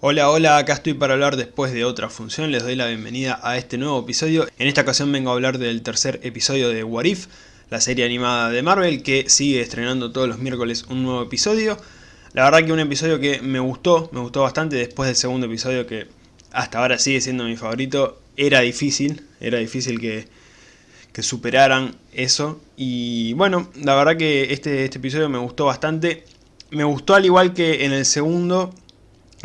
Hola, hola, acá estoy para hablar después de otra función, les doy la bienvenida a este nuevo episodio. En esta ocasión vengo a hablar del tercer episodio de What If, la serie animada de Marvel que sigue estrenando todos los miércoles un nuevo episodio. La verdad que un episodio que me gustó, me gustó bastante después del segundo episodio que hasta ahora sigue siendo mi favorito. Era difícil, era difícil que, que superaran eso. Y bueno, la verdad que este, este episodio me gustó bastante. Me gustó al igual que en el segundo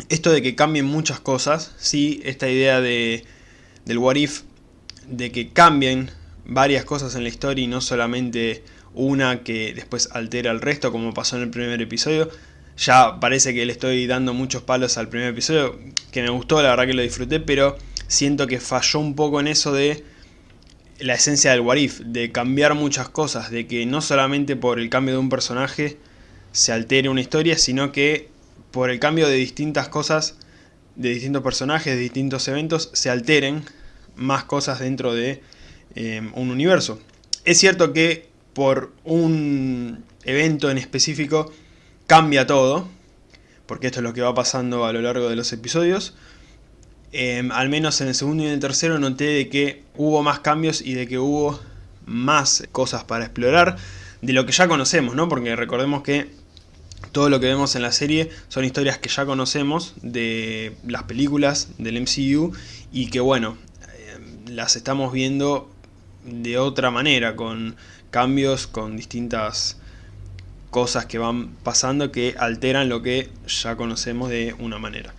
esto de que cambien muchas cosas, sí, esta idea de, del what if, de que cambien varias cosas en la historia y no solamente una que después altera el resto como pasó en el primer episodio. Ya parece que le estoy dando muchos palos al primer episodio, que me gustó, la verdad que lo disfruté, pero siento que falló un poco en eso de la esencia del what if, de cambiar muchas cosas, de que no solamente por el cambio de un personaje se altere una historia, sino que por el cambio de distintas cosas, de distintos personajes, de distintos eventos, se alteren más cosas dentro de eh, un universo. Es cierto que por un evento en específico cambia todo, porque esto es lo que va pasando a lo largo de los episodios. Eh, al menos en el segundo y en el tercero noté de que hubo más cambios y de que hubo más cosas para explorar de lo que ya conocemos, ¿no? Porque recordemos que todo lo que vemos en la serie son historias que ya conocemos de las películas del MCU y que bueno, eh, las estamos viendo de otra manera, con cambios, con distintas cosas que van pasando que alteran lo que ya conocemos de una manera.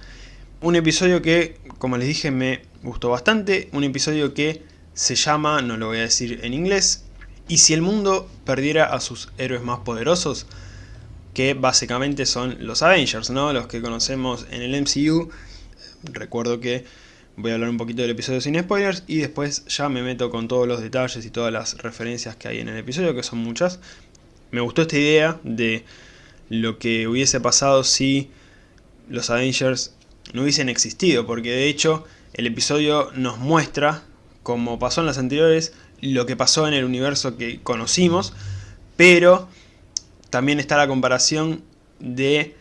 Un episodio que, como les dije, me gustó bastante, un episodio que se llama, no lo voy a decir en inglés, y si el mundo perdiera a sus héroes más poderosos, que básicamente son los Avengers, ¿no? Los que conocemos en el MCU. Recuerdo que voy a hablar un poquito del episodio sin spoilers y después ya me meto con todos los detalles y todas las referencias que hay en el episodio, que son muchas. Me gustó esta idea de lo que hubiese pasado si los Avengers no hubiesen existido, porque de hecho el episodio nos muestra, como pasó en las anteriores, lo que pasó en el universo que conocimos, pero también está la comparación de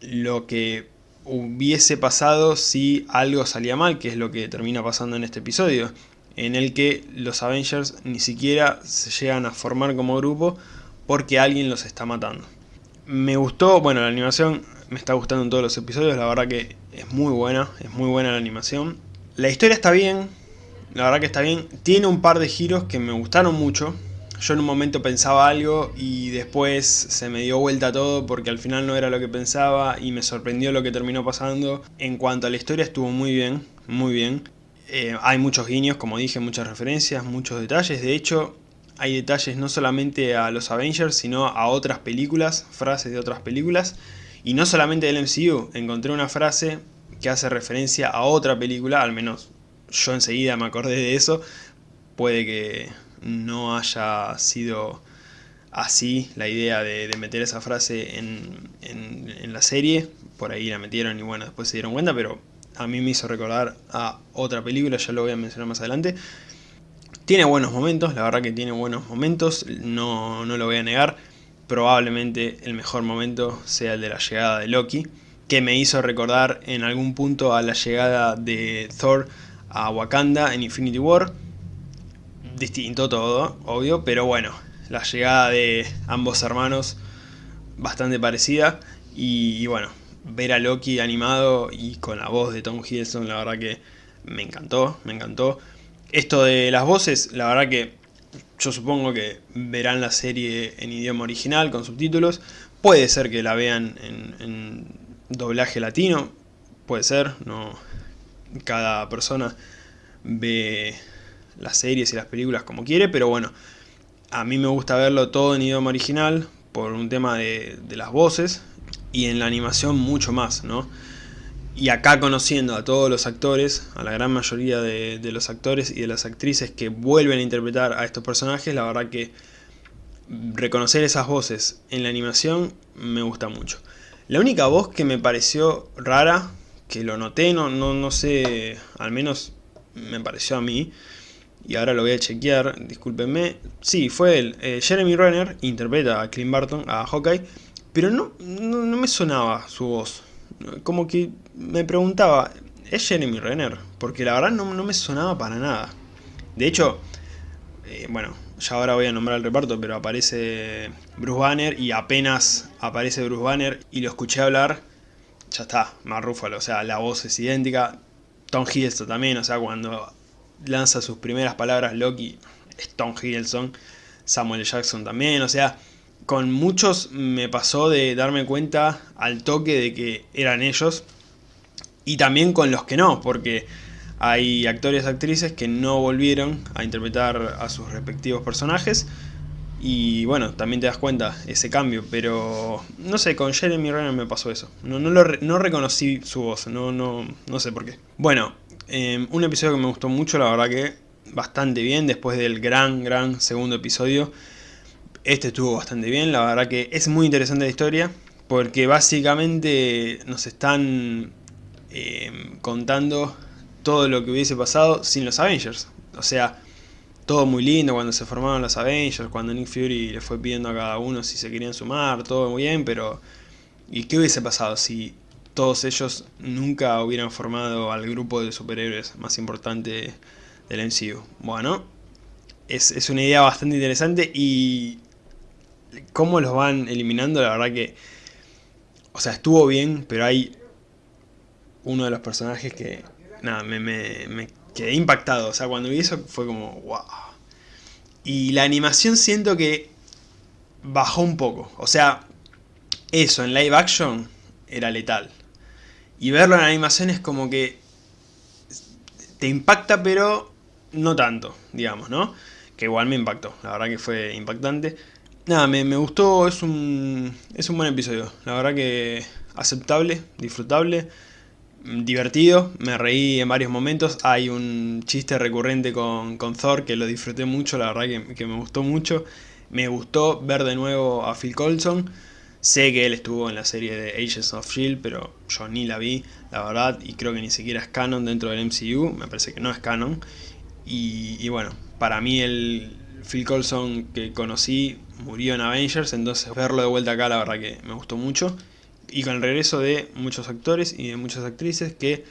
lo que hubiese pasado si algo salía mal, que es lo que termina pasando en este episodio, en el que los Avengers ni siquiera se llegan a formar como grupo porque alguien los está matando. Me gustó, bueno la animación me está gustando en todos los episodios, la verdad que es muy buena, es muy buena la animación. La historia está bien, la verdad que está bien, tiene un par de giros que me gustaron mucho, yo en un momento pensaba algo y después se me dio vuelta todo porque al final no era lo que pensaba y me sorprendió lo que terminó pasando. En cuanto a la historia estuvo muy bien, muy bien. Eh, hay muchos guiños, como dije, muchas referencias, muchos detalles. De hecho, hay detalles no solamente a los Avengers, sino a otras películas, frases de otras películas. Y no solamente del MCU, encontré una frase que hace referencia a otra película, al menos yo enseguida me acordé de eso. Puede que no haya sido así la idea de, meter esa frase en, la serie, por ahí la metieron y bueno, después se dieron cuenta, pero a mí me hizo recordar a otra película, ya lo voy a mencionar más adelante. Tiene buenos momentos, la verdad que tiene buenos momentos, no, no lo voy a negar. Probablemente el mejor momento sea el de la llegada de Loki, que me hizo recordar en algún punto a la llegada de Thor a Wakanda en Infinity War distinto todo, obvio, pero bueno, la llegada de ambos hermanos bastante parecida y, bueno, ver a Loki animado y con la voz de Tom Hiddleston, la verdad que me encantó, me encantó. Esto de las voces, la verdad que yo supongo que verán la serie en idioma original con subtítulos, puede ser que la vean en, doblaje latino, puede ser, no cada persona ve las series y las películas como quiere, pero bueno, a mí me gusta verlo todo en idioma original por un tema de, las voces y en la animación mucho más, ¿no? Y acá conociendo a todos los actores, a la gran mayoría de, de, los actores y de las actrices que vuelven a interpretar a estos personajes, la verdad que reconocer esas voces en la animación me gusta mucho. La única voz que me pareció rara, que lo noté, no, no, no sé, al menos me pareció a mí, y ahora lo voy a chequear, discúlpenme. Sí, fue él. Eh, Jeremy Renner interpreta a Clint Barton, a Hawkeye, pero no, no, me sonaba su voz. como que me preguntaba, ¿es Jeremy Renner? Porque la verdad no, me sonaba para nada. De hecho, eh, bueno, ya ahora voy a nombrar el reparto, pero aparece Bruce Banner y apenas aparece Bruce Banner y lo escuché hablar, ya está, más Ruffalo, o sea, la voz es idéntica. Tom Hiddleston también, o sea, cuando lanza sus primeras palabras Loki, es Tom Hiddleston. Samuel Jackson también, o sea, con muchos me pasó de darme cuenta al toque de que eran ellos. Y también con los que no, porque hay actores y actrices que no volvieron a interpretar a sus respectivos personajes. Y bueno, también te das cuenta ese cambio, pero no sé, con Jeremy Renner me pasó eso. No, no, reconocí su voz, no, no, no sé por qué. Bueno, em, un episodio que me gustó mucho, la verdad que bastante bien después del gran, gran segundo episodio. Este estuvo bastante bien, la verdad que es muy interesante la historia, porque básicamente nos están em, contando todo lo que hubiese pasado sin los Avengers. O sea, todo muy lindo cuando se formaron los Avengers, cuando Nick Fury le fue pidiendo a cada uno si se querían sumar, todo muy bien, pero ¿y qué hubiese pasado si todos ellos nunca hubieran formado al grupo de superhéroes más importante del MCU? Bueno, es, es una idea bastante interesante y cómo los van eliminando, la verdad que, o sea, estuvo bien, pero hay uno de los personajes que nada, me, me, quedé impactado. O sea, cuando vi eso fue como, wow. Y la animación siento que bajó un poco. O sea, eso en live action era letal. Y verlo en animación es como que te impacta, pero no tanto, digamos, ¿no? Que igual me impactó, la verdad que fue impactante. Nada, me, me gustó, es un, es un buen episodio. La verdad que aceptable, disfrutable divertido, me reí en varios momentos, hay un chiste recurrente con, con Thor que lo disfruté mucho, la verdad que, me gustó mucho, me gustó ver de nuevo a Phil Coulson, sé que él estuvo en la serie de Agents of S.H.I.E.L.D., pero yo ni la vi, la verdad, y creo que ni siquiera es canon dentro del MCU, me parece que no es canon, y, bueno, para mí el Phil Coulson que conocí murió en Avengers, entonces verlo de vuelta acá la verdad que me gustó mucho, y con el regreso de muchos actores y de muchas actrices que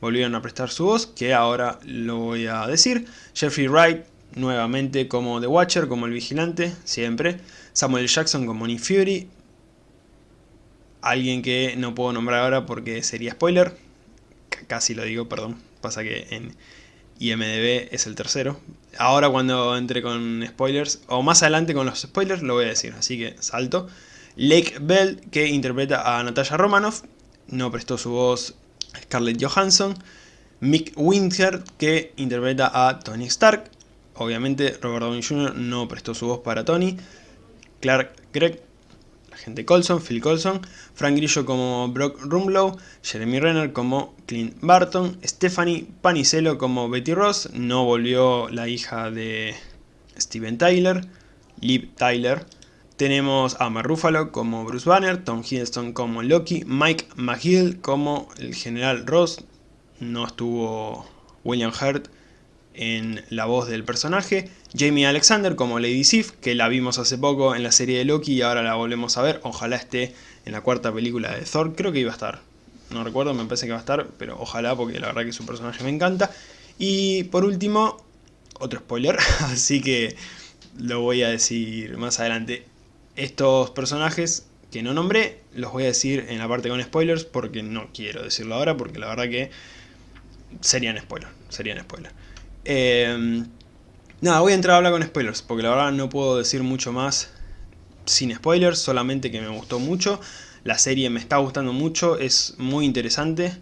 volvieron a prestar su voz, que ahora lo voy a decir. Jeffrey Wright, nuevamente como The Watcher, como el vigilante, siempre. Samuel Jackson como Nick Fury. Alguien que no puedo nombrar ahora porque sería spoiler. casi lo digo, perdón. Pasa que en IMDB es el tercero. Ahora cuando entre con spoilers, o más adelante con los spoilers, lo voy a decir. Así que salto. Lake Bell, que interpreta a Natasha Romanoff, no prestó su voz Scarlett Johansson. Mick Winter, que interpreta a Tony Stark. Obviamente Robert Downey Jr. no prestó su voz para Tony. Clark Gregg, la gente Colson, Phil Colson. Frank Grillo como Brock Rumlow. Jeremy Renner como Clint Barton. Stephanie Panicello como Betty Ross. No volvió la hija de Steven Tyler. Liv Tyler tenemos a Mark Ruffalo como Bruce Banner, Tom Hiddleston como Loki, Mike McGill como el General Ross, no estuvo William Hurt en la voz del personaje, Jamie Alexander como Lady Sif, que la vimos hace poco en la serie de Loki y ahora la volvemos a ver, ojalá esté en la cuarta película de Thor, creo que iba a estar, no recuerdo, me parece que va a estar, pero ojalá porque la verdad que su personaje me encanta. Y por último, otro spoiler, así que lo voy a decir más adelante. Estos personajes que no nombré, los voy a decir en la parte con spoilers porque no quiero decirlo ahora porque la verdad que serían spoilers, serían spoilers. Em, nada, voy a entrar a hablar con spoilers porque la verdad no puedo decir mucho más sin spoilers, solamente que me gustó mucho. La serie me está gustando mucho, es muy interesante.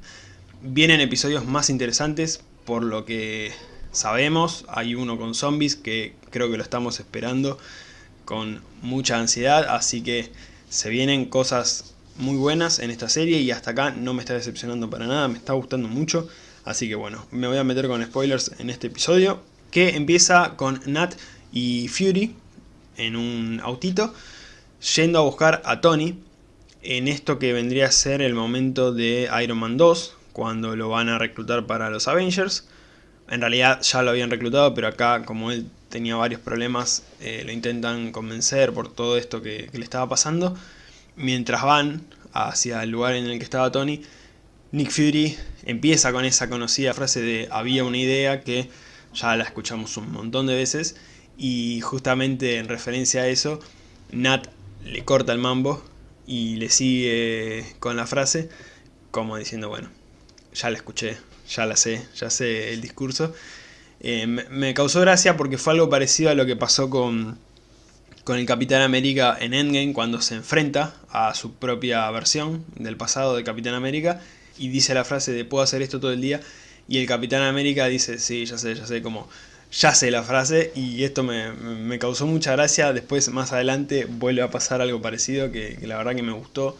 Vienen episodios más interesantes por lo que sabemos. Hay uno con zombies que creo que lo estamos esperando con mucha ansiedad, así que se vienen cosas muy buenas en esta serie y hasta acá no me está decepcionando para nada, me está gustando mucho, así que bueno, me voy a meter con spoilers en este episodio, que empieza con Nat y Fury en un autito, yendo a buscar a Tony, en esto que vendría a ser el momento de Iron Man 2, cuando lo van a reclutar para los Avengers, en realidad ya lo habían reclutado, pero acá como él tenía varios problemas, eh, lo intentan convencer por todo esto que, le estaba pasando. Mientras van hacia el lugar en el que estaba Tony, Nick Fury empieza con esa conocida frase de había una idea que ya la escuchamos un montón de veces y justamente en referencia a eso, Nat le corta el mambo y le sigue con la frase como diciendo, bueno, ya la escuché, ya la sé, ya sé el discurso. Eh, me, causó gracia porque fue algo parecido a lo que pasó con, con el Capitán América en Endgame cuando se enfrenta a su propia versión del pasado de Capitán América y dice la frase de puedo hacer esto todo el día y el Capitán América dice sí, ya sé, ya sé, como ya sé la frase y esto me, causó mucha gracia, después más adelante vuelve a pasar algo parecido que, que la verdad que me gustó.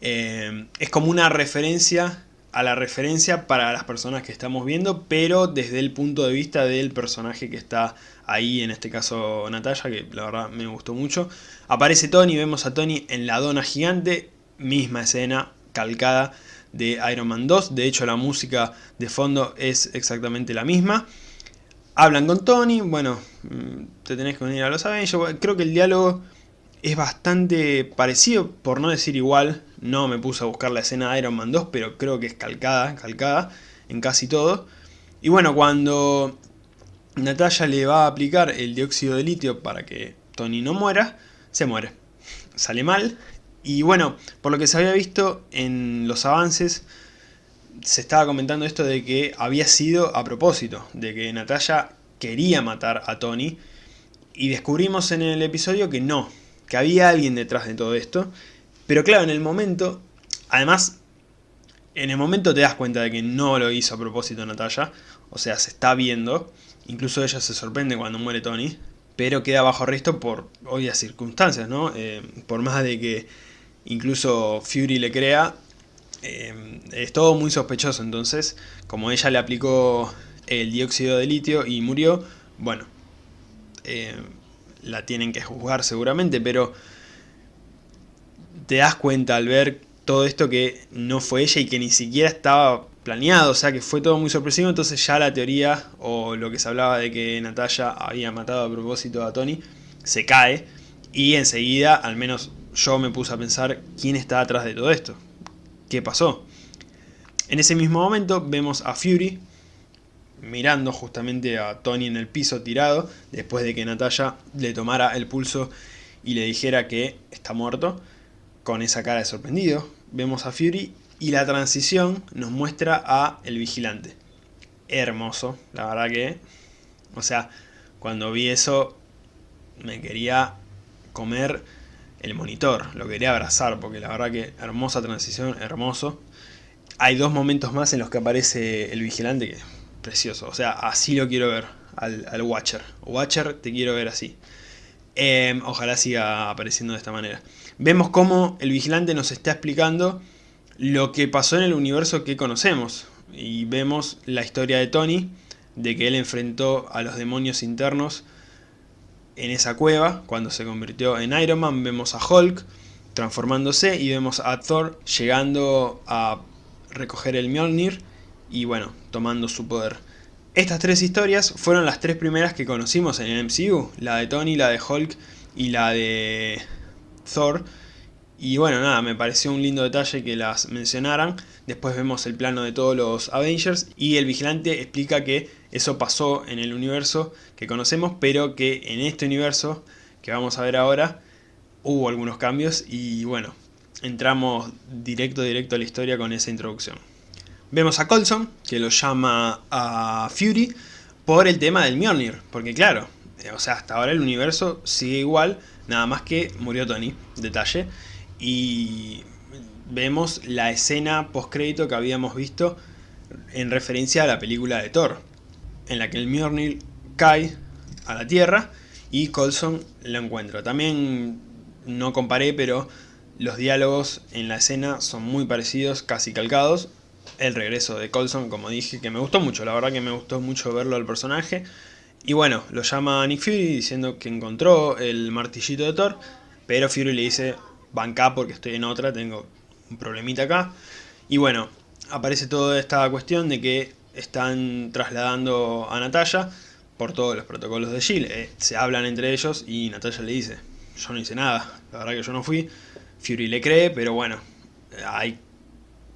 Eh, es como una referencia a la referencia para las personas que estamos viendo, pero desde el punto de vista del personaje que está ahí, en este caso Natalia, que la verdad me gustó mucho. Aparece Tony, vemos a Tony en la dona gigante, misma escena, calcada de Iron Man 2, de hecho la música de fondo es exactamente la misma. Hablan con Tony, bueno, mm, te tenés que unir a los Avengers, creo que el diálogo es bastante parecido, por no decir igual, no me puse a buscar la escena de Iron Man 2, pero creo que es calcada, calcada en casi todo. Y bueno, cuando Natalia le va a aplicar el dióxido de litio para que Tony no muera, se muere. Sale mal. Y bueno, por lo que se había visto en los avances, se estaba comentando esto de que había sido a propósito, de que Natalia quería matar a Tony. Y descubrimos en el episodio que no, que había alguien detrás de todo esto. Pero claro, en el momento, además, en el momento te das cuenta de que no lo hizo a propósito Natalia. O sea, se está viendo. Incluso ella se sorprende cuando muere Tony. Pero queda bajo arresto por obvias circunstancias, ¿no? Eh, por más de que incluso Fury le crea, eh, es todo muy sospechoso. Entonces, como ella le aplicó el dióxido de litio y murió, bueno, eh, la tienen que juzgar seguramente, pero te das cuenta al ver todo esto que no fue ella y que ni siquiera estaba planeado, o sea que fue todo muy sorpresivo, entonces ya la teoría o lo que se hablaba de que Natalia había matado a propósito a Tony se cae y enseguida, al menos yo me puse a pensar quién está atrás de todo esto, qué pasó. En ese mismo momento vemos a Fury mirando justamente a Tony en el piso tirado, después de que Natalia le tomara el pulso y le dijera que está muerto, con esa cara de sorprendido. Vemos a Fury y la transición nos muestra a el vigilante. Hermoso, la verdad que... O sea, cuando vi eso me quería comer el monitor, lo quería abrazar, porque la verdad que hermosa transición, hermoso. Hay dos momentos más en los que aparece el vigilante que precioso. O sea, así lo quiero ver al, Watcher. Watcher, te quiero ver así. Em, ojalá siga apareciendo de esta manera. Vemos cómo el vigilante nos está explicando lo que pasó en el universo que conocemos. Y vemos la historia de Tony, de que él enfrentó a los demonios internos en esa cueva, cuando se convirtió en Iron Man. Vemos a Hulk transformándose y vemos a Thor llegando a recoger el Mjolnir y bueno, tomando su poder. Estas tres historias fueron las tres primeras que conocimos en el MCU, la de Tony, la de Hulk y la de Thor. Y bueno, nada, me pareció un lindo detalle que las mencionaran. Después vemos el plano de todos los Avengers y el vigilante explica que eso pasó en el universo que conocemos, pero que en este universo que vamos a ver ahora hubo algunos cambios y bueno, entramos directo directo a la historia con esa introducción. Vemos a Colson, que lo llama a Fury por el tema del Mjolnir. Porque claro, eh, o sea, hasta ahora el universo sigue igual, nada más que murió Tony, detalle. Y vemos la escena post-crédito que habíamos visto en referencia a la película de Thor. En la que el Mjolnir cae a la Tierra y Colson lo encuentra. También no comparé, pero los diálogos en la escena son muy parecidos, casi calcados el regreso de Colson, como dije, que me gustó mucho, la verdad que me gustó mucho verlo al personaje. Y bueno, lo llama Nick Fury diciendo que encontró el martillito de Thor, pero Fury le dice, banca porque estoy en otra, tengo un problemita acá. Y bueno, aparece toda esta cuestión de que están trasladando a Natalia por todos los protocolos de S.H.I.E.L.D. Eh, se hablan entre ellos y Natalia le dice, yo no hice nada, la verdad que yo no fui. Fury le cree, pero bueno, hay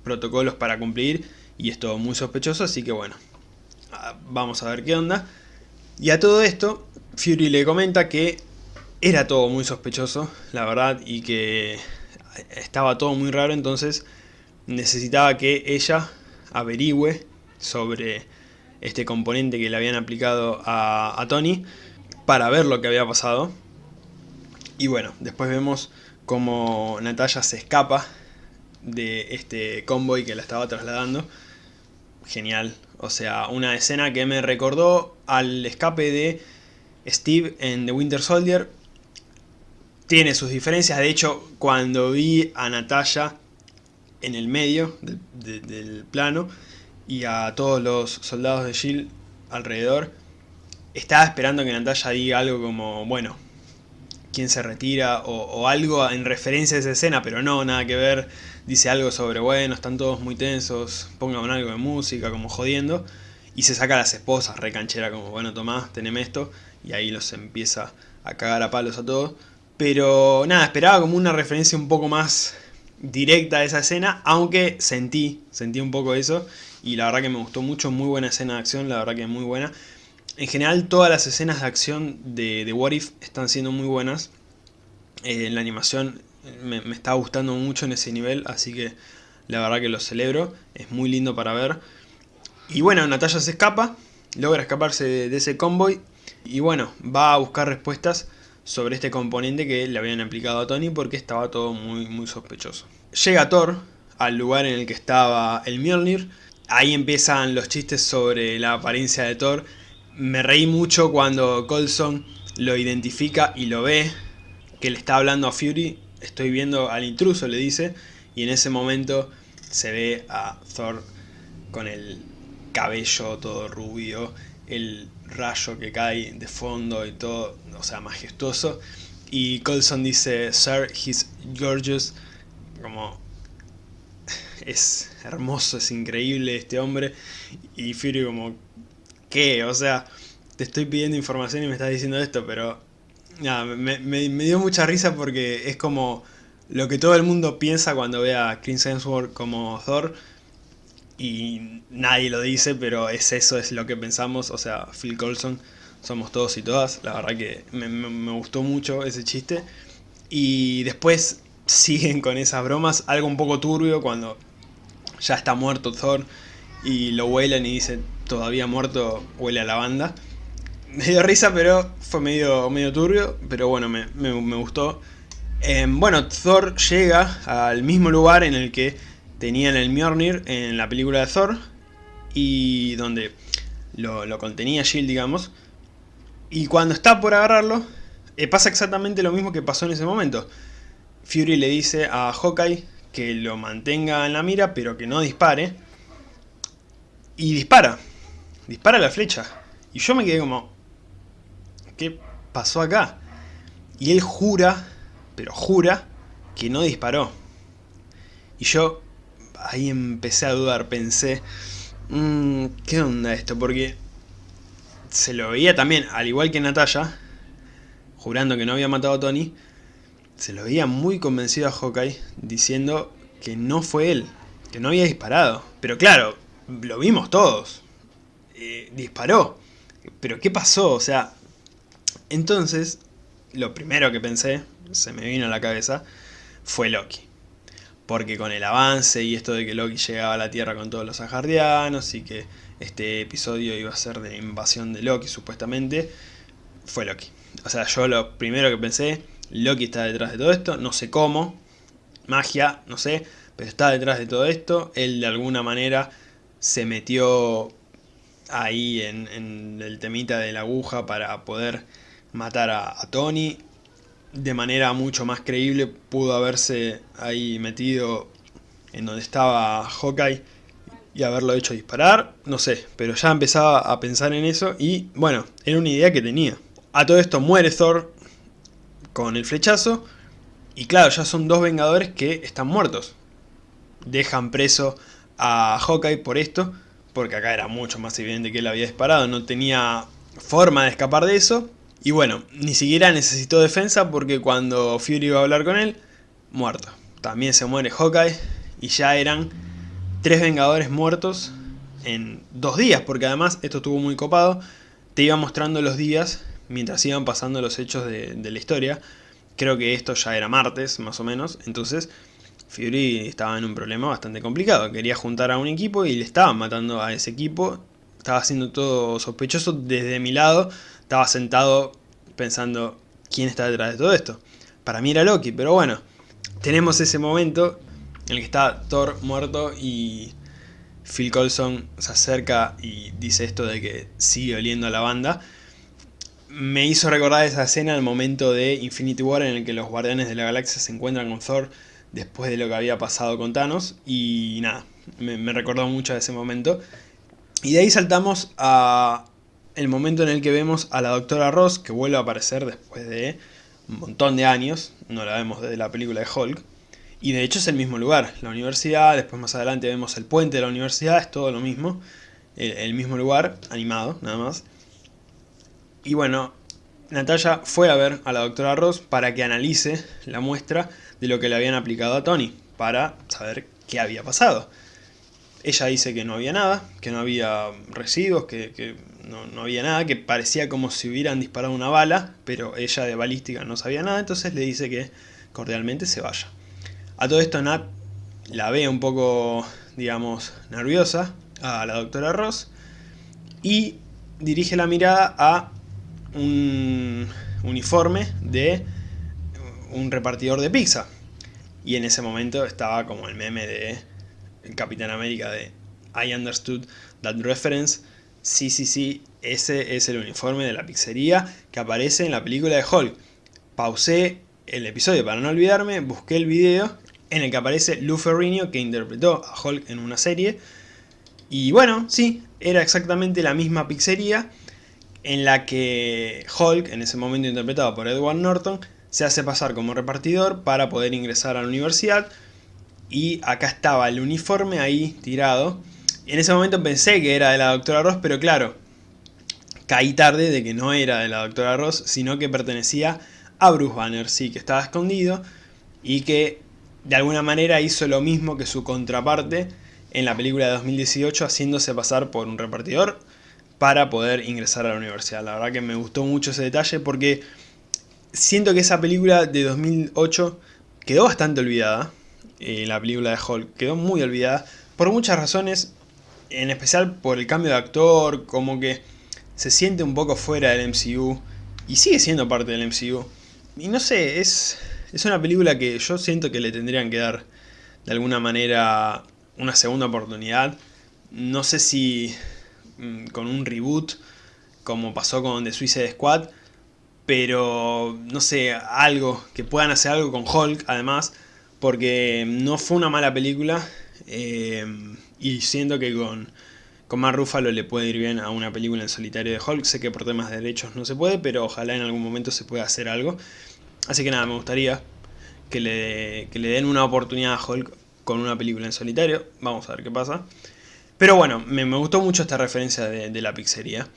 protocolos para cumplir y es todo muy sospechoso, así que bueno, ah, vamos a ver qué onda. Y a todo esto, Fury le comenta que era todo muy sospechoso, la verdad, y que estaba todo muy raro, entonces necesitaba que ella averigüe sobre este componente que le habían aplicado a, Tony para ver lo que había pasado. Y bueno, después vemos como Natalia se escapa de este convoy que la estaba trasladando. Genial, o sea, una escena que me recordó al escape de Steve en The Winter Soldier. Tiene sus diferencias, de hecho, cuando vi a Natalia en el medio del plano y a todos los soldados de S.H.I.E.L.D. alrededor, estaba esperando que Natalia diga algo como, bueno, quién se retira o, algo en referencia a esa escena, pero no, nada que ver. Dice algo sobre, bueno, están todos muy tensos, pongan algo de música, como jodiendo. Y se saca a las esposas, recanchera, como, bueno, Tomás, teneme esto. Y ahí los empieza a cagar a palos a todos. Pero nada, esperaba como una referencia un poco más directa a esa escena, aunque sentí, sentí un poco eso. Y la verdad que me gustó mucho, muy buena escena de acción, la verdad que es muy buena. En general todas las escenas de acción de, de What If están siendo muy buenas. Eh, la animación me, está gustando mucho en ese nivel, así que la verdad que lo celebro. Es muy lindo para ver. Y bueno, Natalia se escapa, logra escaparse de, ese convoy. Y bueno, va a buscar respuestas sobre este componente que le habían aplicado a Tony porque estaba todo muy, muy sospechoso. Llega Thor al lugar en el que estaba el Mjolnir. Ahí empiezan los chistes sobre la apariencia de Thor me reí mucho cuando Colson lo identifica y lo ve, que le está hablando a Fury, estoy viendo al intruso, le dice, y en ese momento se ve a Thor con el cabello todo rubio, el rayo que cae de fondo y todo, o sea, majestuoso. Y Colson dice, Sir, he's gorgeous, como es hermoso, es increíble este hombre. Y Fury como, ¿qué? O sea, te estoy pidiendo información y me estás diciendo esto, pero... Nada, me, dio mucha risa porque es como lo que todo el mundo piensa cuando ve a Chris Hemsworth como Thor y nadie lo dice, pero es eso, es lo que pensamos, o sea, Phil Coulson, somos todos y todas, la verdad que me, me gustó mucho ese chiste y después siguen con esas bromas, algo un poco turbio cuando ya está muerto Thor y lo huelen y dicen todavía muerto huele a lavanda. Me dio risa, pero fue medio, medio turbio, pero bueno, me, gustó. Em, bueno, Thor llega al mismo lugar en el que tenían el Mjolnir en la película de Thor, y donde lo, contenía Shield, digamos. Y cuando está por agarrarlo, eh, pasa exactamente lo mismo que pasó en ese momento. Fury le dice a Hawkeye que lo mantenga en la mira, pero que no dispare. Y dispara dispara la flecha. Y yo me quedé como, ¿qué pasó acá? Y él jura, pero jura, que no disparó. Y yo ahí empecé a dudar, pensé, mmm, ¿qué onda esto? Porque se lo veía también, al igual que Natalia, jurando que no había matado a Tony, se lo veía muy convencido a Hawkeye, diciendo que no fue él, que no había disparado. Pero claro, lo vimos todos. Eh, disparó. Pero ¿qué pasó? O sea, entonces, lo primero que pensé, se me vino a la cabeza, fue Loki. Porque con el avance y esto de que Loki llegaba a la Tierra con todos los ajardianos y que este episodio iba a ser de invasión de Loki supuestamente, fue Loki. O sea, yo lo primero que pensé, Loki está detrás de todo esto, no sé cómo, magia, no sé, pero está detrás de todo esto, él de alguna manera se metió ahí en, el temita de la aguja para poder matar a, Tony. De manera mucho más creíble pudo haberse ahí metido en donde estaba Hawkeye y haberlo hecho disparar, no sé, pero ya empezaba a pensar en eso y bueno, era una idea que tenía. A todo esto muere Thor con el flechazo y claro, ya son dos Vengadores que están muertos. Dejan preso a Hawkeye por esto porque acá era mucho más evidente que él había disparado, no tenía forma de escapar de eso. Y bueno, ni siquiera necesitó defensa porque cuando Fury iba a hablar con él, muerto. También se muere Hawkeye y ya eran tres Vengadores muertos en dos días, porque además esto estuvo muy copado, te iba mostrando los días mientras iban pasando los hechos de, la historia. Creo que esto ya era martes, más o menos, entonces Fury estaba en un problema bastante complicado. Quería juntar a un equipo y le estaban matando a ese equipo. Estaba haciendo todo sospechoso desde mi lado. Estaba sentado pensando quién está detrás de todo esto. Para mí era Loki, pero bueno. Tenemos ese momento en el que está Thor muerto y Phil Coulson se acerca y dice esto de que sigue oliendo a la banda. Me hizo recordar esa escena, el momento de Infinity War en el que los Guardianes de la Galaxia se encuentran con Thor después de lo que había pasado con Thanos. Y nada, me, recordó mucho ese momento. Y de ahí saltamos a el momento en el que vemos a la doctora Ross, que vuelve a aparecer después de un montón de años. No la vemos desde la película de Hulk. Y de hecho es el mismo lugar, la universidad, después más adelante vemos el puente de la universidad, es todo lo mismo. El, mismo lugar, animado, nada más. Y bueno, Natalia fue a ver a la doctora Ross para que analice la muestra de lo que le habían aplicado a Tony, para saber qué había pasado. Ella dice que no había nada, que no había residuos, que, no, no, había nada, que parecía como si hubieran disparado una bala, pero ella de balística no sabía nada, entonces le dice que cordialmente se vaya. A todo esto Nat la ve un poco, digamos, nerviosa a la doctora Ross y dirige la mirada a un uniforme de un repartidor de pizza. Y en ese momento estaba como el meme de el Capitán América de I understood that reference. Sí, sí, sí, ese es el uniforme de la pizzería que aparece en la película de Hulk. Pausé el episodio para no olvidarme, busqué el video en el que aparece Lou Ferrigno que interpretó a Hulk en una serie. Y bueno, sí, era exactamente la misma pizzería en la que Hulk, en ese momento interpretado por Edward Norton, se hace pasar como repartidor para poder ingresar a la universidad. Y acá estaba el uniforme ahí tirado. En ese momento pensé que era de la doctora Ross, pero claro, caí tarde de que no era de la doctora Ross, sino que pertenecía a Bruce Banner, sí, que estaba escondido y que de alguna manera hizo lo mismo que su contraparte en la película de 2018, haciéndose pasar por un repartidor para poder ingresar a la universidad. La verdad que me gustó mucho ese detalle porque siento que esa película de 2008 quedó bastante olvidada. Eh, la película de Hulk quedó muy olvidada por muchas razones, en especial por el cambio de actor, como que se siente un poco fuera del MCU y sigue siendo parte del MCU. Y no sé, es, es una película que yo siento que le tendrían que dar de alguna manera una segunda oportunidad. No sé si mm, con un reboot como pasó con The Suicide Squad, pero no sé, algo, que puedan hacer algo con Hulk además, porque no fue una mala película eh, y siento que con, con Mark Ruffalo le puede ir bien a una película en solitario de Hulk, sé que por temas de derechos no se puede, pero ojalá en algún momento se pueda hacer algo. Así que nada, me gustaría que le, le den una oportunidad a Hulk con una película en solitario, vamos a ver qué pasa. Pero bueno, me, gustó mucho esta referencia de, la pizzería.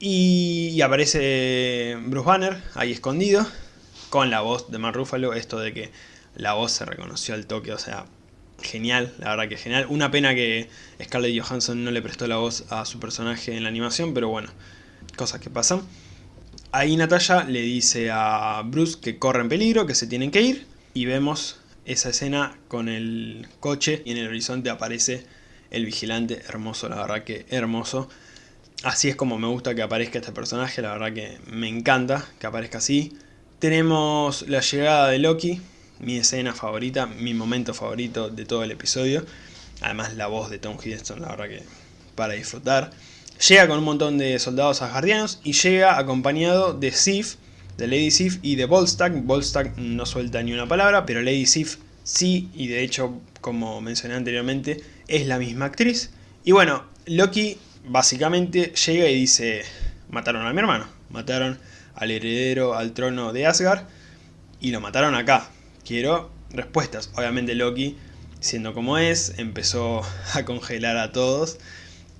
Y, aparece Bruce Banner ahí escondido, con la voz de Mark Ruffalo, esto de que la voz se reconoció al toque, o sea, genial, la verdad que genial. Una pena que Scarlett Johansson no le prestó la voz a su personaje en la animación, pero bueno, cosas que pasan. Ahí Natalia le dice a Bruce que corre en peligro, que se tienen que ir, y vemos esa escena con el coche y en el horizonte aparece el vigilante hermoso, la verdad que hermoso. Así es como me gusta que aparezca este personaje, la verdad que me encanta que aparezca así. Tenemos la llegada de Loki, mi escena favorita, mi momento favorito de todo el episodio. Además la voz de Tom Hiddleston, la verdad que para disfrutar. Llega con un montón de soldados asgardianos y llega acompañado de Sif, de Lady Sif y de Volstagg. Volstagg no suelta ni una palabra, pero Lady Sif sí, y de hecho, como mencioné anteriormente, es la misma actriz. Y bueno, Loki básicamente llega y dice, mataron a mi hermano, mataron al heredero al trono de Asgard y lo mataron acá. Quiero respuestas. Obviamente Loki, siendo como es, empezó a congelar a todos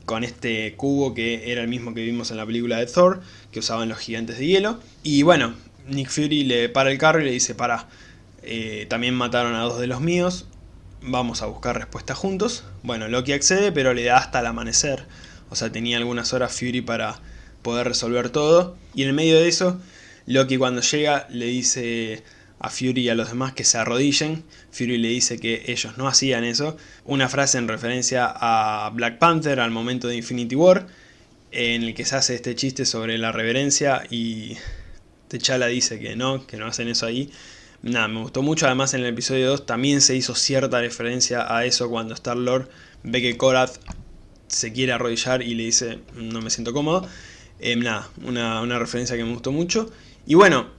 con este cubo que era el mismo que vimos en la película de Thor, que usaban los gigantes de hielo. Y bueno, Nick Fury le para el carro y le dice, para, eh, también mataron a dos de los míos, vamos a buscar respuestas juntos. Bueno, Loki accede, pero le da hasta el amanecer. O sea, tenía algunas horas Fury para poder resolver todo. Y en el medio de eso, Loki cuando llega le dice a Fury y a los demás que se arrodillen. Fury le dice que ellos no hacían eso. Una frase en referencia a Black Panther al momento de Infinity War. En el que se hace este chiste sobre la reverencia y T'Challa dice que no, que no hacen eso ahí. Nada, me gustó mucho, además en el episodio 2 también se hizo cierta referencia a eso cuando Star-Lord ve que Korath se quiere arrodillar y le dice no me siento cómodo. Eh, nada, una, una referencia que me gustó mucho. Y bueno,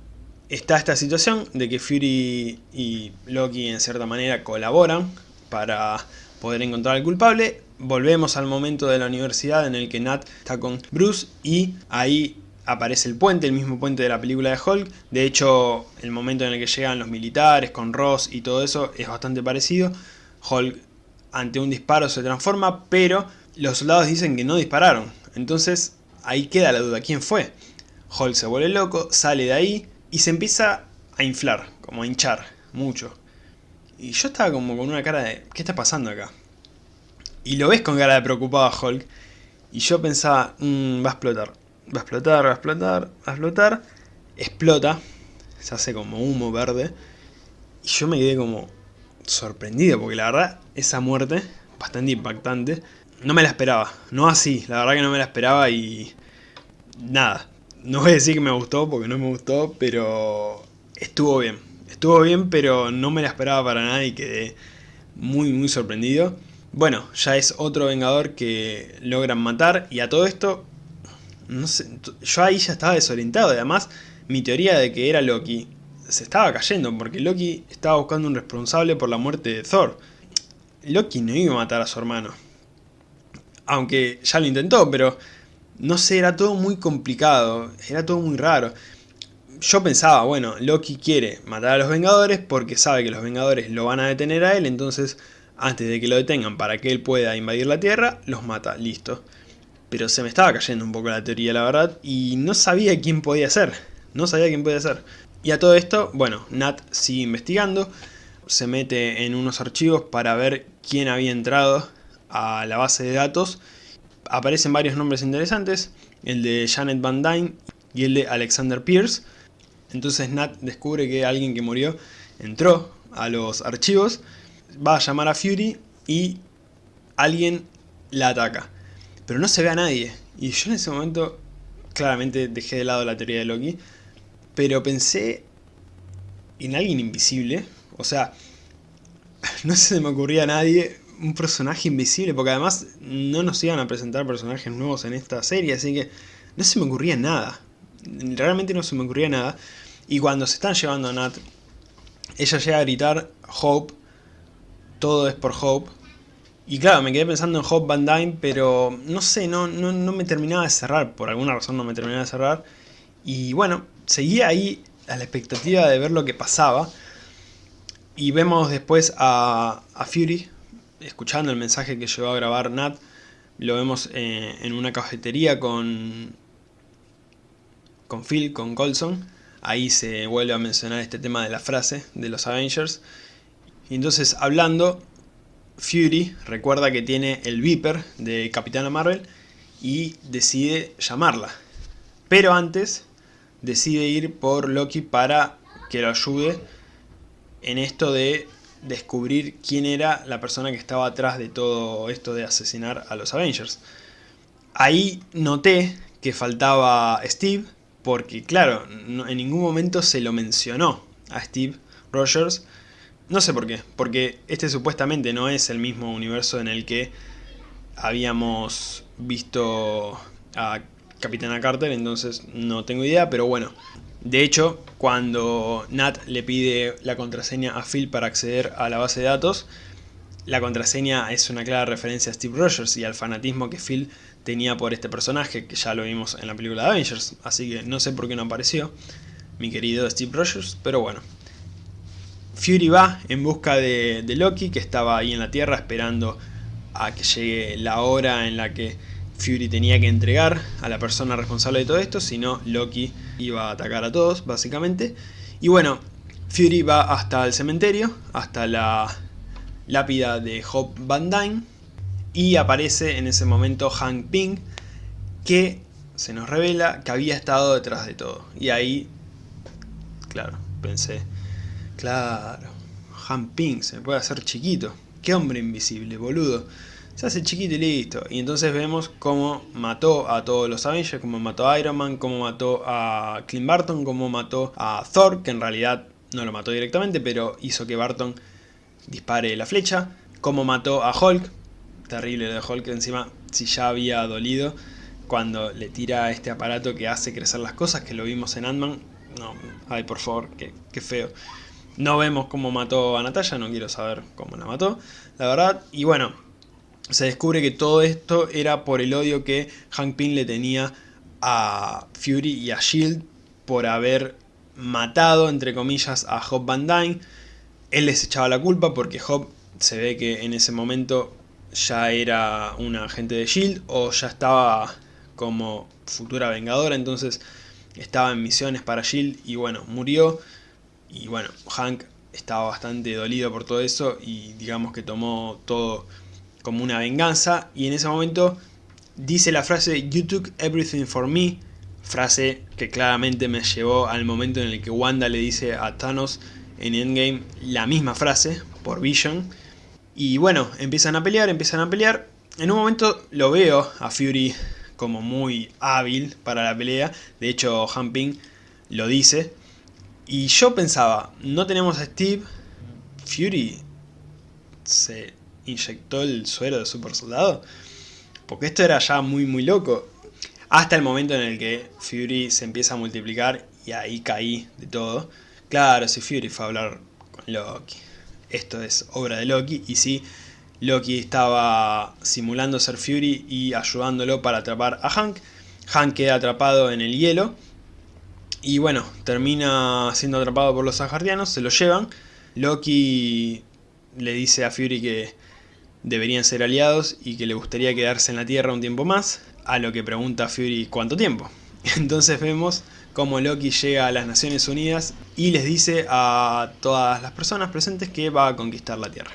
está esta situación de que Fury y Loki en cierta manera colaboran para poder encontrar al culpable. Volvemos al momento de la universidad en el que Nat está con Bruce y ahí aparece el puente, el mismo puente de la película de Hulk. De hecho, el momento en el que llegan los militares con Ross y todo eso es bastante parecido. Hulk ante un disparo se transforma, pero los soldados dicen que no dispararon. Entonces ahí queda la duda, ¿quién fue? Hulk se vuelve loco, sale de ahí y se empieza a inflar, como a hinchar, mucho. Y yo estaba como con una cara de, ¿qué está pasando acá? Y lo ves con cara de preocupado a Hulk. Y yo pensaba, mmm, va a explotar va a explotar, va a explotar, va a explotar, explota, se hace como humo verde, y yo me quedé como sorprendido, porque la verdad, esa muerte, bastante impactante, no me la esperaba, no así, la verdad que no me la esperaba y nada, no voy a decir que me gustó, porque no me gustó, pero estuvo bien, estuvo bien, pero no me la esperaba para nada y quedé muy muy sorprendido. Bueno, ya es otro Vengador que logran matar y a todo esto no sé, yo ahí ya estaba desorientado. Además, mi teoría de que era Loki se estaba cayendo, porque Loki estaba buscando un responsable por la muerte de Thor. Loki no iba a matar a su hermano. Aunque ya lo intentó, pero no sé, era todo muy complicado, era todo muy raro. Yo pensaba, bueno, Loki quiere matar a los Vengadores porque sabe que los Vengadores lo van a detener a él, entonces antes de que lo detengan para que él pueda invadir la Tierra, los mata, listo pero se me estaba cayendo un poco la teoría, la verdad, y no sabía quién podía ser, no sabía quién podía ser. Y a todo esto, bueno, Nat sigue investigando, se mete en unos archivos para ver quién había entrado a la base de datos. Aparecen varios nombres interesantes, el de Janet Van Dyne y el de Alexander Pierce. Entonces Nat descubre que alguien que murió entró a los archivos, va a llamar a Fury y alguien la ataca pero no se ve a nadie. Y yo en ese momento claramente dejé de lado la teoría de Loki, pero pensé en alguien invisible, o sea, no se me ocurría a nadie un personaje invisible, porque además no nos iban a presentar personajes nuevos en esta serie, así que no se me ocurría nada, realmente no se me ocurría nada, y cuando se están llevando a Nat, ella llega a gritar Hope, todo es por Hope, y claro, me quedé pensando en Hope Van Dyne, pero no sé, no, no, me terminaba de cerrar, por alguna razón no me terminaba de cerrar. Y bueno, seguía ahí a la expectativa de ver lo que pasaba. Y vemos después a, Fury, escuchando el mensaje que llegó a grabar Nat. Lo vemos eh, en una cafetería con, con Phil, con Colson. Ahí se vuelve a mencionar este tema de la frase de los Avengers. Y entonces hablando, Fury recuerda que tiene el Viper de Capitana Marvel y decide llamarla. Pero antes decide ir por Loki para que lo ayude en esto de descubrir quién era la persona que estaba atrás de todo esto de asesinar a los Avengers. Ahí noté que faltaba Steve, porque claro, en ningún momento se lo mencionó a Steve Rogers, no sé por qué, porque este supuestamente no es el mismo universo en el que habíamos visto a Capitana Carter, entonces no tengo idea, pero bueno. De hecho, cuando Nat le pide la contraseña a Phil para acceder a la base de datos, la contraseña es una clara referencia a Steve Rogers y al fanatismo que Phil tenía por este personaje, que ya lo vimos en la película de Avengers, así que no sé por qué no apareció mi querido Steve Rogers, pero bueno. Fury va en busca de, Loki, que estaba ahí en la Tierra esperando a que llegue la hora en la que Fury tenía que entregar a la persona responsable de todo esto, si no Loki iba a atacar a todos, básicamente. Y bueno, Fury va hasta el cementerio, hasta la lápida de Hope Van Dyne y aparece en ese momento Hank Ping que se nos revela que había estado detrás de todo. Y ahí, claro, pensé, claro, Hank Ping se puede hacer chiquito. Qué hombre invisible, boludo. Se hace chiquito y listo. Y entonces vemos cómo mató a todos los Avengers, cómo mató a Iron Man, cómo mató a Clint Barton, cómo mató a Thor, que en realidad no lo mató directamente, pero hizo que Barton dispare la flecha. Cómo mató a Hulk, terrible lo de Hulk, encima si ya había dolido cuando le tira este aparato que hace crecer las cosas, que lo vimos en Ant-Man. No, ay por favor, qué, qué feo. No vemos cómo mató a Natalia, no quiero saber cómo la mató, la verdad. Y bueno, se descubre que todo esto era por el odio que Hank Pym le tenía a Fury y a S.H.I.E.L.D. por haber matado, entre comillas, a Hope Van Dyne. Él les echaba la culpa porque Hope se ve que en ese momento ya era un agente de S.H.I.E.L.D. o ya estaba como futura vengadora, entonces estaba en misiones para S.H.I.E.L.D. y bueno, murió. Y bueno, Hank estaba bastante dolido por todo eso y digamos que tomó todo como una venganza y en ese momento dice la frase You took everything for me, frase que claramente me llevó al momento en el que Wanda le dice a Thanos en Endgame la misma frase por Vision. Y bueno, empiezan a pelear, empiezan a pelear. En un momento lo veo a Fury como muy hábil para la pelea, de hecho Hamping lo dice. Y yo pensaba, no tenemos a Steve, Fury se inyectó el suero de super soldado. Porque esto era ya muy muy loco. Hasta el momento en el que Fury se empieza a multiplicar y ahí caí de todo. Claro, si Fury fue a hablar con Loki. Esto es obra de Loki. Y si Loki estaba simulando ser Fury y ayudándolo para atrapar a Hank. Hank queda atrapado en el hielo. Y bueno, termina siendo atrapado por los Asgardianos, se lo llevan. Loki le dice a Fury que deberían ser aliados y que le gustaría quedarse en la Tierra un tiempo más, a lo que pregunta Fury cuánto tiempo. Entonces vemos cómo Loki llega a las Naciones Unidas y les dice a todas las personas presentes que va a conquistar la Tierra.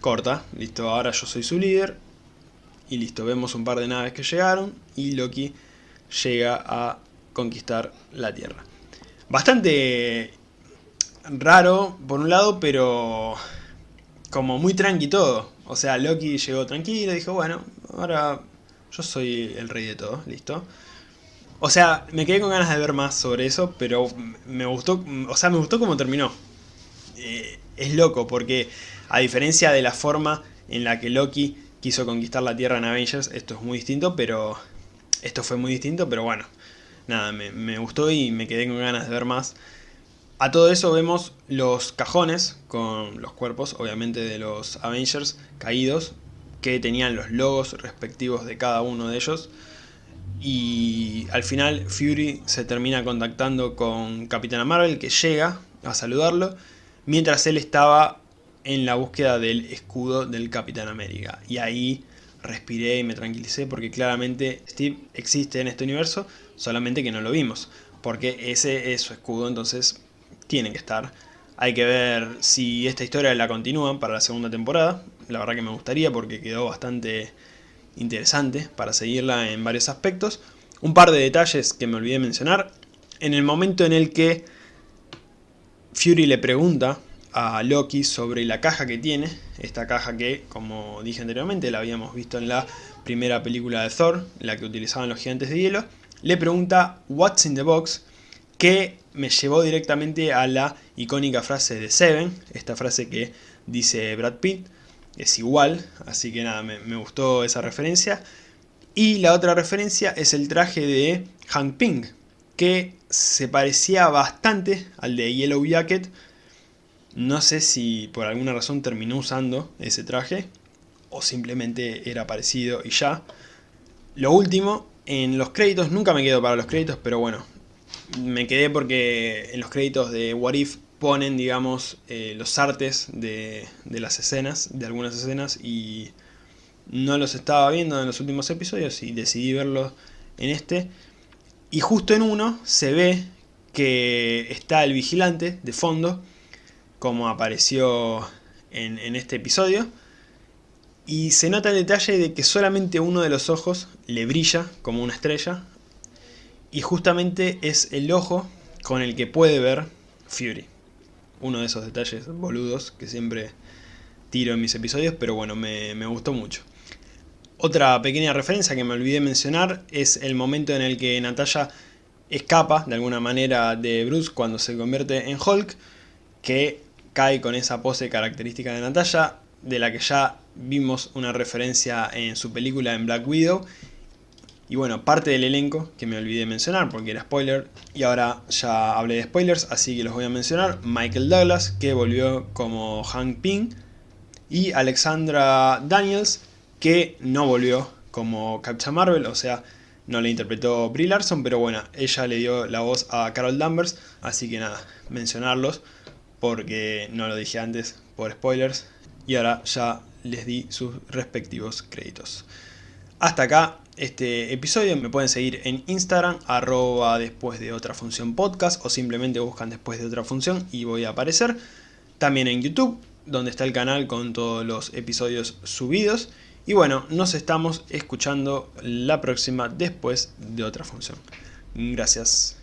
Corta, listo, ahora yo soy su líder. Y listo, vemos un par de naves que llegaron y Loki llega a conquistar la Tierra. Bastante raro por un lado, pero como muy tranqui todo. O sea, Loki llegó tranquilo dijo, bueno, ahora yo soy el rey de todo, listo. O sea, me quedé con ganas de ver más sobre eso, pero me gustó, o sea, me gustó cómo terminó. Eh, es loco, porque a diferencia de la forma en la que Loki quiso conquistar la Tierra en Avengers, esto es muy distinto, pero... Esto fue muy distinto, pero bueno, nada, me, me gustó y me quedé con ganas de ver más. A todo eso vemos los cajones con los cuerpos, obviamente, de los Avengers caídos, que tenían los logos respectivos de cada uno de ellos. Y al final Fury se termina contactando con Capitana Marvel, que llega a saludarlo, mientras él estaba en la búsqueda del escudo del Capitán América. Y ahí respiré y me tranquilicé porque claramente Steve existe en este universo, solamente que no lo vimos. Porque ese es su escudo, entonces tienen que estar. Hay que ver si esta historia la continúan para la segunda temporada. La verdad que me gustaría porque quedó bastante interesante para seguirla en varios aspectos. Un par de detalles que me olvidé mencionar. En el momento en el que Fury le pregunta a Loki sobre la caja que tiene, esta caja que, como dije anteriormente, la habíamos visto en la primera película de Thor, la que utilizaban los gigantes de hielo, le pregunta What's in the box, que me llevó directamente a la icónica frase de Seven, esta frase que dice Brad Pitt, es igual, así que nada, me, gustó esa referencia. Y la otra referencia es el traje de Hank Ping, que se parecía bastante al de Yellow Jacket. No sé si por alguna razón terminó usando ese traje, o simplemente era parecido y ya. Lo último, en los créditos, nunca me quedo para los créditos, pero bueno, me quedé porque en los créditos de What If ponen, digamos, eh, los artes de, de, las escenas, de algunas escenas, y no los estaba viendo en los últimos episodios y decidí verlos en este. Y justo en uno se ve que está el vigilante de fondo, como apareció en, en este episodio. Y se nota el detalle de que solamente uno de los ojos le brilla como una estrella. Y justamente es el ojo con el que puede ver Fury. Uno de esos detalles boludos que siempre tiro en mis episodios, pero bueno, me, gustó mucho. Otra pequeña referencia que me olvidé mencionar es el momento en el que Natalia escapa de alguna manera de Bruce cuando se convierte en Hulk, que cae con esa pose característica de Natalia, de la que ya vimos una referencia en su película en Black Widow. Y bueno, parte del elenco que me olvidé mencionar porque era spoiler y ahora ya hablé de spoilers, así que los voy a mencionar. Michael Douglas, que volvió como Hank Pym, y Alexandra Daniels, que no volvió como Captain Marvel, o sea, no le interpretó Brie Larson, pero bueno, ella le dio la voz a Carol Danvers, así que nada, mencionarlos, porque no lo dije antes por spoilers, y ahora ya les di sus respectivos créditos. Hasta acá este episodio, me pueden seguir en Instagram, arroba después de otra función podcast, o simplemente buscan después de otra función y voy a aparecer. También en YouTube, donde está el canal con todos los episodios subidos. Y bueno, nos estamos escuchando la próxima después de otra función. Gracias.